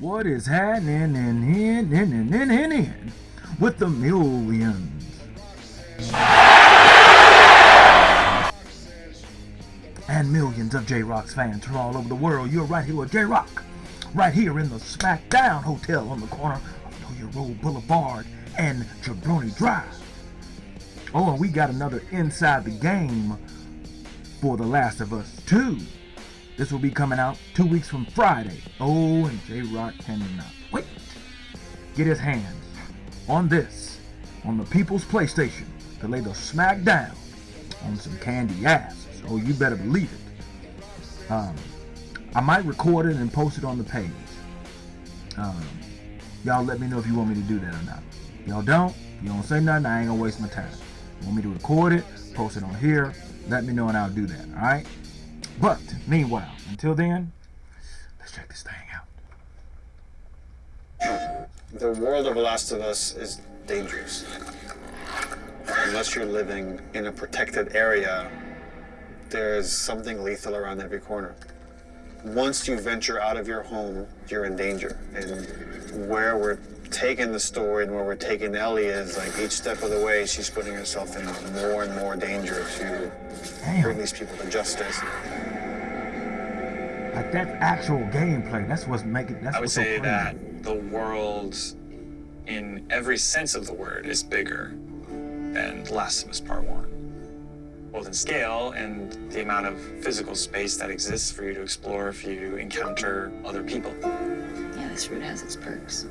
What is happening in in in in in in, in with the millions? And millions of J-Rock's fans from all over the world. You're right here with J-Rock. Right here in the SmackDown Hotel on the corner of Hilliard Road Boulevard and Jabroni Drive. Oh, and we got another Inside the Game for The Last of Us 2. This will be coming out two weeks from Friday. Oh, and J-Rock cannot wait. Get his hands on this, on the People's PlayStation, to lay the smack down on some candy asses. Oh, you better believe it. Um, I might record it and post it on the page. Um, y'all let me know if you want me to do that or not. Y'all don't, you don't say nothing, I ain't gonna waste my time. You want me to record it, post it on here, let me know and I'll do that, alright? But, meanwhile, until then, let's check this thing out. The world of The Last of Us is dangerous. Unless you're living in a protected area, there's something lethal around every corner. Once you venture out of your home, you're in danger. And where we're taking the story and where we're taking Ellie is like each step of the way, she's putting herself in more and more danger to Damn. bring these people to justice. Like that actual gameplay, that's what's making. That's I would what's say so that the world, in every sense of the word, is bigger than Last of Us Part One both in scale and the amount of physical space that exists for you to explore, for you to encounter other people. Yeah, this route has its perks.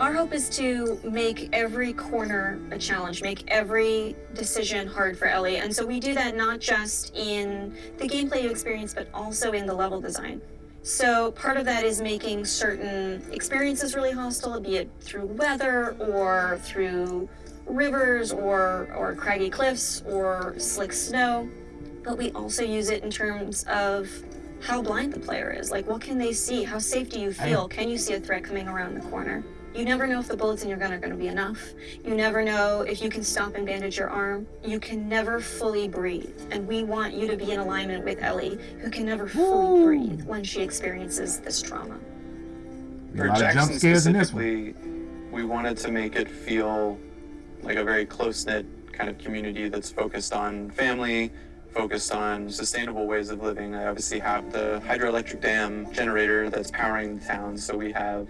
Our hope is to make every corner a challenge, make every decision hard for Ellie. And so we do that not just in the gameplay you experience, but also in the level design. So part of that is making certain experiences really hostile, be it through weather or through rivers or, or craggy cliffs or slick snow. But we also use it in terms of how blind the player is. Like, what can they see? How safe do you feel? Can you see a threat coming around the corner? You never know if the bullets in your gun are going to be enough. You never know if you can stop and bandage your arm. You can never fully breathe. And we want you to be in alignment with Ellie, who can never fully Ooh. breathe when she experiences this trauma. For Jackson specifically, we wanted to make it feel like a very close-knit kind of community that's focused on family, focused on sustainable ways of living. I obviously have the hydroelectric dam generator that's powering the town, so we have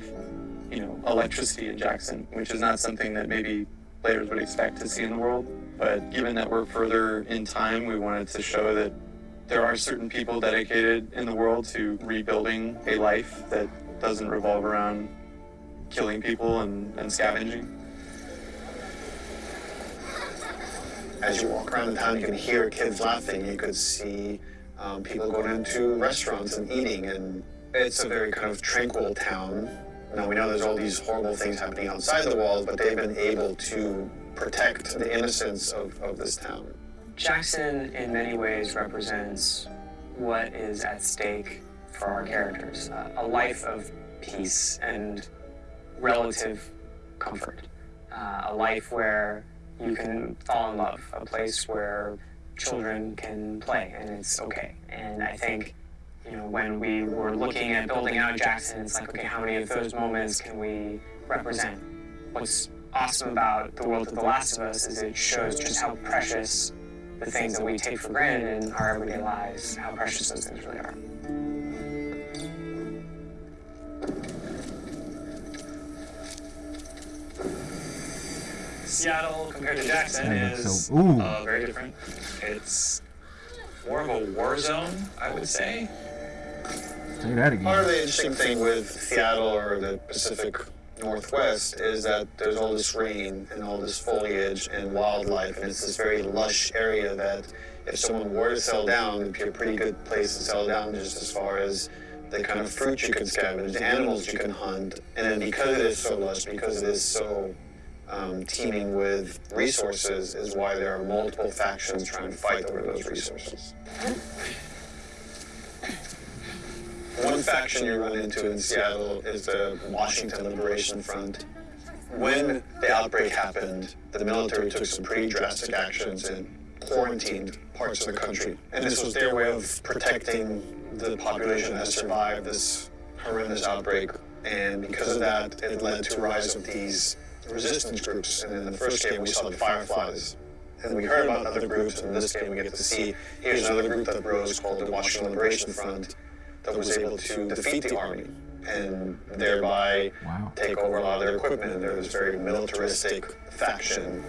you know, electricity in Jackson, which is not something that maybe players would expect to see in the world. But given that we're further in time, we wanted to show that there are certain people dedicated in the world to rebuilding a life that doesn't revolve around killing people and, and scavenging. As you walk around the town, you can hear kids laughing. You could see um, people going into restaurants and eating, and it's a very kind of tranquil town now, we know there's all these horrible things happening outside the walls, but they've been able to protect the innocence of, of this town. Jackson, in many ways, represents what is at stake for our characters uh, a life of peace and relative comfort, uh, a life where you can fall in love, a place where children can play and it's okay. And I think you know, when we were looking at building out Jackson, it's like, okay, how many of those moments can we represent? What's awesome about the world of The Last of Us is it shows just how precious the things that we take for granted in our everyday lives, how precious those things really are. Seattle compared to Jackson is so, uh, very different. It's more of a war zone, I would say. Say that again. Part of the interesting thing with Seattle or the Pacific Northwest is that there's all this rain and all this foliage and wildlife, and it's this very lush area that if someone were to settle down, it'd be a pretty good place to settle down just as far as the kind of fruit you can scavenge, the animals you can hunt, and then because it is so lush, because it is so um, teeming with resources, is why there are multiple factions trying to fight over those resources. One faction you run into in Seattle is the Washington Liberation Front. When the outbreak happened, the military took some pretty drastic actions and quarantined parts of the country. And this was their way of protecting the population that survived this horrendous outbreak, and because of that, it led to a rise of these resistance groups. And in the first game, we saw the Fireflies. And we heard about other groups, and in this game, we get to see here's another group that rose called the Washington Liberation Front that was able to defeat the army and thereby wow. take over a lot of their equipment. There was very militaristic faction.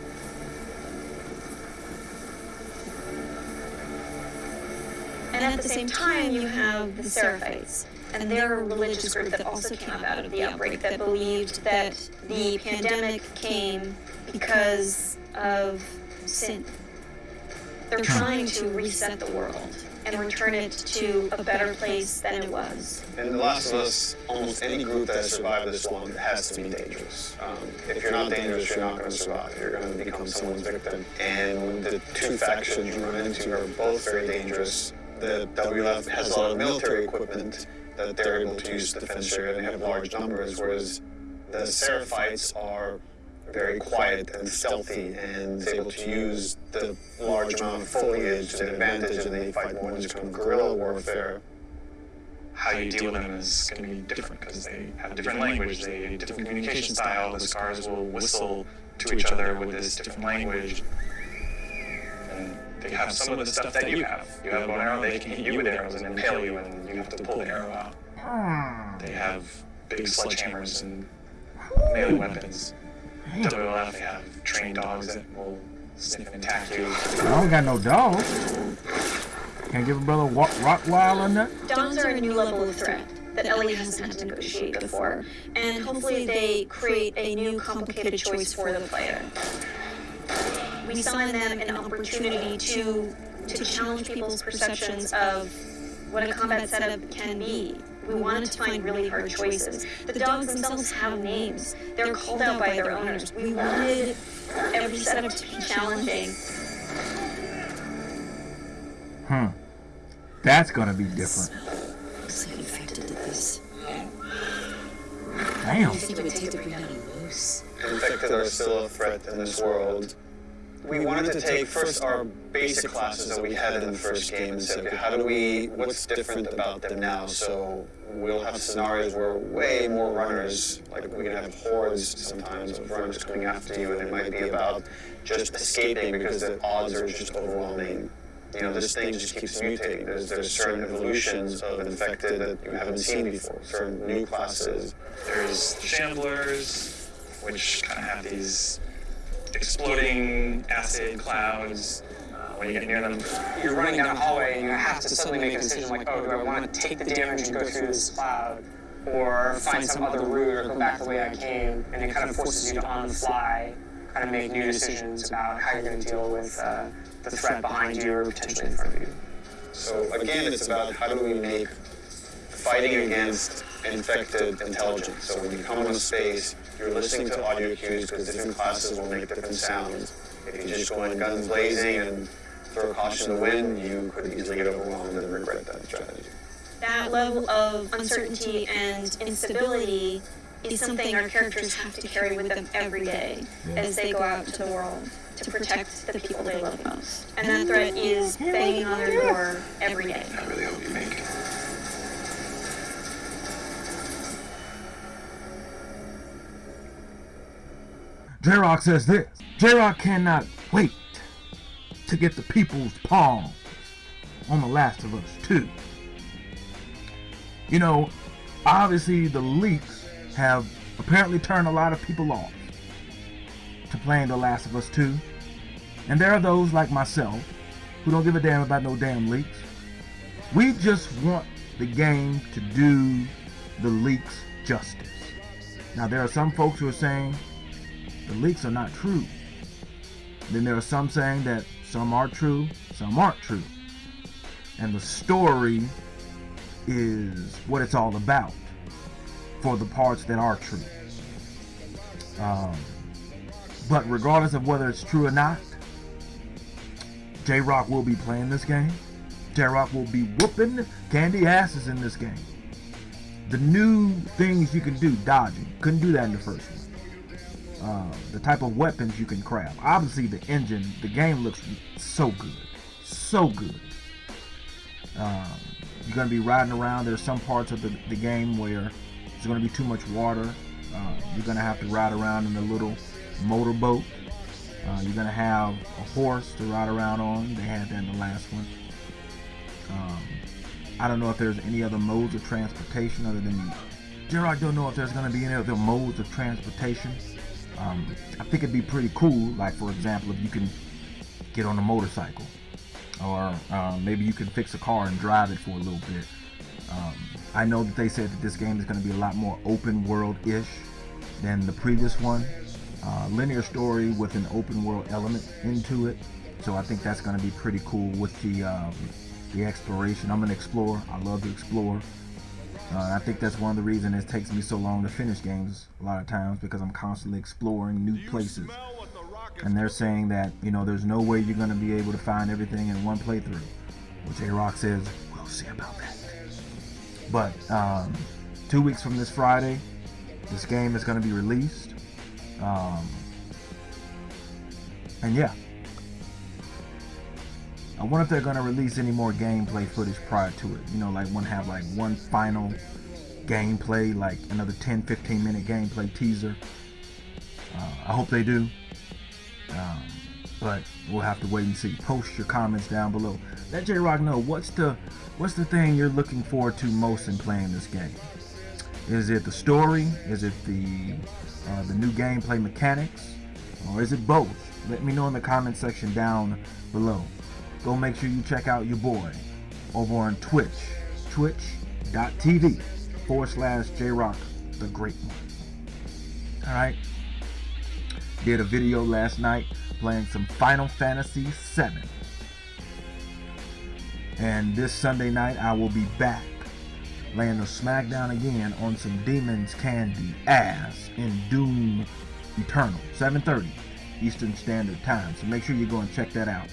And at the same time, you have the Seraphites. And they're a religious group that also came out of the outbreak that believed that the pandemic came because of sin. They're trying to reset the world and return it to a better place than it was. In The Last of Us, almost any group that survived this long has to be dangerous. Um, if you're not dangerous, you're not going to survive. You're going to become someone's victim. And the two factions you run into are both very dangerous. The WLF has a lot of military equipment that they're able to use to defend and they have large numbers, whereas the Seraphites are very quiet and stealthy and able to use the large amount of foliage to their advantage and they fight more this kind of guerrilla warfare. How you deal with them is going to be different because they have a different language, they have a different communication style. The scars will whistle to each other with this different language. And they have some of the stuff that you have. You have a bow and arrow, they can hit you with arrows and impale you, and you have to pull the arrow out. They have big sledgehammers and melee weapons. WLF, they have trained dogs that will sniff and attack you. I don't got no dogs. Can't give a brother a Rottweiler that. Dogs are a new level of threat that Ellie hasn't had to negotiate before, and hopefully they create a new complicated choice for the player. We saw in them an opportunity to to challenge people's perceptions of what a combat setup can be. We wanted to find really hard choices. The dogs themselves have names. They're called out by their owners. We wanted every setup to be challenging. Hmm. That's gonna be different. Looks like infected did this. Damn. You think it would take to bring down a moose? Infected are still a threat in this world we wanted to take first our basic classes that we had in the first game and say, okay, how do we, what's different about them now? So we'll have scenarios where way more runners, like we're gonna have hordes sometimes of runners coming after you, and it might be about just escaping because the odds are just overwhelming. You know, this thing just keeps mutating. There's, there's certain evolutions of infected that you haven't seen before, certain new classes. There's shamblers, which kind of have these exploding acid clouds uh, when you get near them. You're running down a hallway and you have to suddenly make a decision like, oh, do I want to take the damage and go through this cloud or find some other route or go back the way I came? And it kind of forces you to on the fly kind of make new decisions about how you're going to deal with uh, the threat behind you or potentially in front of you. So again, it's about how do we make fighting against infected intelligence. So when you come into space, you're listening to audio cues because different classes will make different sounds. If you just go in guns blazing and throw caution to the wind, you could easily get overwhelmed and regret that strategy. That level of uncertainty and instability is something our characters have to carry with them every day yeah. as they go out into the world to protect the people they love most. And that threat is banging on their door every day. I really hope you make it. J-Rock says this. J-Rock cannot wait to get the people's palm on The Last of Us 2. You know, obviously the leaks have apparently turned a lot of people off to playing The Last of Us 2. And there are those like myself who don't give a damn about no damn leaks. We just want the game to do the leaks justice. Now there are some folks who are saying the leaks are not true. Then there are some saying that some are true, some aren't true. And the story is what it's all about for the parts that are true. Um, but regardless of whether it's true or not, J-Rock will be playing this game. J-Rock will be whooping candy asses in this game. The new things you can do, dodging, couldn't do that in the first one. Uh, the type of weapons you can craft. Obviously, the engine, the game looks so good, so good. Um, you're going to be riding around. There's some parts of the, the game where there's going to be too much water. Uh, you're going to have to ride around in a little motorboat. Uh, you're going to have a horse to ride around on. They had that in the last one. Um, I don't know if there's any other modes of transportation other than J-Rock don't know if there's going to be any other modes of transportation. Um, I think it'd be pretty cool, like for example, if you can get on a motorcycle, or uh, maybe you can fix a car and drive it for a little bit. Um, I know that they said that this game is going to be a lot more open world-ish than the previous one. Uh, linear story with an open world element into it. So I think that's going to be pretty cool with the um, the exploration. I'm an explorer. I love to explore. Uh, I think that's one of the reasons it takes me so long to finish games a lot of times because I'm constantly exploring new places. And they're saying that, you know, there's no way you're going to be able to find everything in one playthrough. Which J-Rock says, we'll see about that. But um, two weeks from this Friday, this game is going to be released. Um, and yeah, I wonder if they're going to release any more gameplay footage prior to it. You know, like one have like one final gameplay, like another 10, 15 minute gameplay teaser. Uh, I hope they do. Um, but we'll have to wait and see. Post your comments down below. Let J Rock know what's the what's the thing you're looking forward to most in playing this game. Is it the story? Is it the uh, the new gameplay mechanics? Or is it both? Let me know in the comment section down below go make sure you check out your boy over on Twitch, twitch.tv forward slash JRock, the great one. Alright. Did a video last night playing some Final Fantasy VII. And this Sunday night I will be back laying the smackdown again on some Demon's Candy ass in Doom Eternal, 7.30 Eastern Standard Time. So make sure you go and check that out.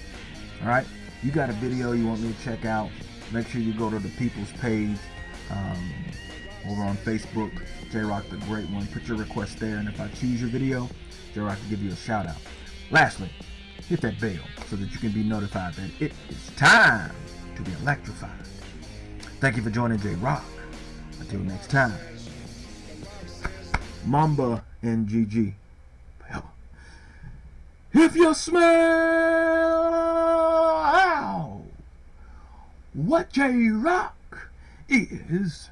Alright? You got a video you want me to check out, make sure you go to the People's page um, over on Facebook, J-Rock the Great One. Put your request there, and if I choose your video, J-Rock will give you a shout out. Lastly, hit that bell so that you can be notified that it is time to be electrified. Thank you for joining J-Rock. Until next time, Mamba and GG. If you smell what J-Rock is